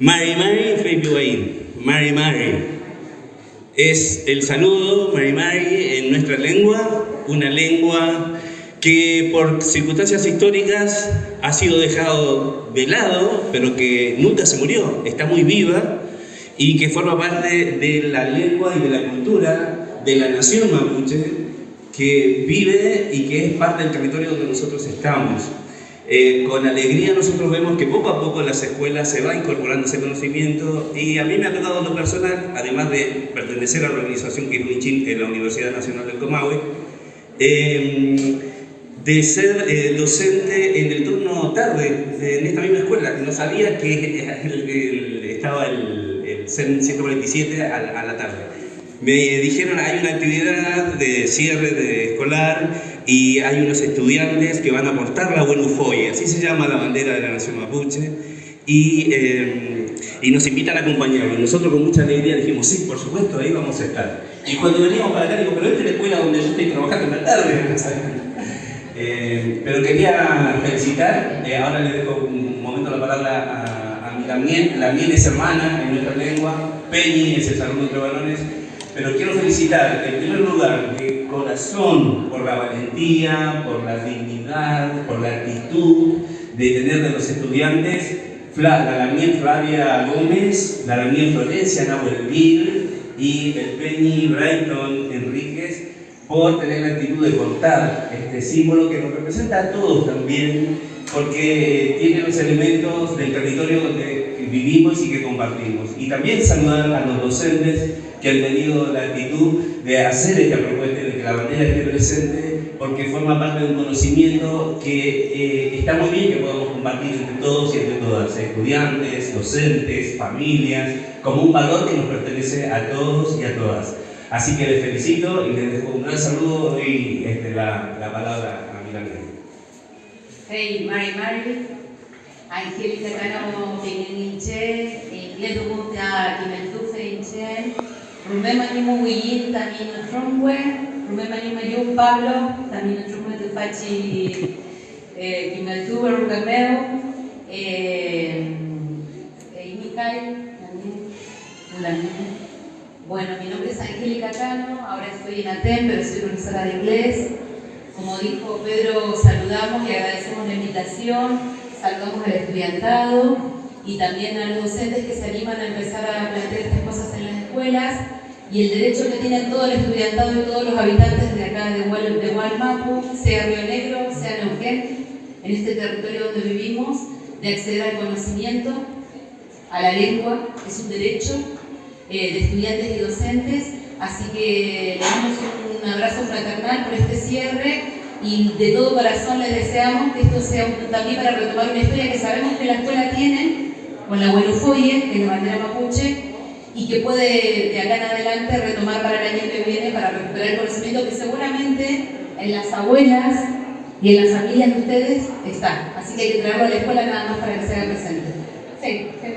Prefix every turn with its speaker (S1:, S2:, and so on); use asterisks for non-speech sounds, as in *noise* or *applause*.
S1: mari mari mari mari. Es el saludo mari mari en nuestra lengua. Una lengua que por circunstancias históricas ha sido dejado de lado, pero que nunca se murió, está muy viva y que forma parte de la lengua y de la cultura de la nación mapuche que vive y que es parte del territorio donde nosotros estamos. Eh, con alegría nosotros vemos que poco a poco en las escuelas se va incorporando ese conocimiento y a mí me ha tocado lo personal, además de pertenecer a la organización Kiruichin en la Universidad Nacional del Comahue, eh, de ser eh, docente en el turno tarde en esta misma escuela. No sabía que estaba el, el 147 a, a, la tarde. Me dijeron hay una actividad de cierre de escolar y hay unos estudiantes que van a portar la Buenufoye, así se llama la bandera de la nación mapuche, y, eh, y nos invitan a acompañarlos. Nosotros con mucha alegría dijimos, sí, por supuesto, ahí vamos a estar. Y cuando veníamos para acá, digo, pero esta es la escuela donde yo estoy trabajando en la tarde. *laughs* Eh, pero quería felicitar, eh, ahora le dejo un momento la palabra a, a mi Damián, la miel es hermana en nuestra lengua, Peñi es el saludo entre varones, pero quiero felicitar en primer lugar de corazón por la valentía, por la dignidad, por la actitud de tener de los estudiantes la Damián Flavia Gómez, la Damián Florencia Nahuel y el Peñi Brighton Enríquez por tener la actitud de cortar este símbolo que nos representa a todos también, porque tiene los elementos del territorio donde vivimos y que compartimos. Y también saludar a los docentes que han tenido la actitud de hacer esta propuesta, de que la bandera esté presente, porque forma parte de un conocimiento que eh, está muy bien que podamos compartir entre todos y entre todas, estudiantes, docentes, familias, como un valor que nos pertenece a todos y a todas. Así que les felicito y les dejo un gran saludo y este, la, la, palabra a mi amiga.
S2: Hey, Mari Mari, Angélica Cano Peñininche, Inglés Dumunta Kimeltufe Inche, Rumema Nimu Wiyin, también Trumwe, Rumema Nimu Yu Pablo, también Trumwe Tufachi Kimeltufe Rugameo, Imikai, también Ulanine. Bueno, mi nombre es Angélica Cano, ahora estoy en ATEM, pero soy profesora de inglés. Como dijo Pedro, saludamos y agradecemos la invitación, saludamos al estudiantado y también a los docentes que se animan a empezar a plantear estas cosas en las escuelas. Y el derecho que tienen todo el estudiantado y todos los habitantes de acá de, Gualmapu, sea Río Negro, sea Neuquén, en este territorio donde vivimos, de acceder al conocimiento, a la lengua, es un derecho eh, de estudiantes y docentes, así que les damos un abrazo fraternal por este cierre y de todo corazón les deseamos que esto sea un, para retomar una historia que sabemos que la escuela tiene, con la buenofobia, que es la bandera mapuche, y que puede de acá en adelante retomar para el año que viene para recuperar el conocimiento que seguramente en las abuelas y en las familias de ustedes está. Así que hay que traerlo a la escuela nada más para que se haga presente. Sí, sí,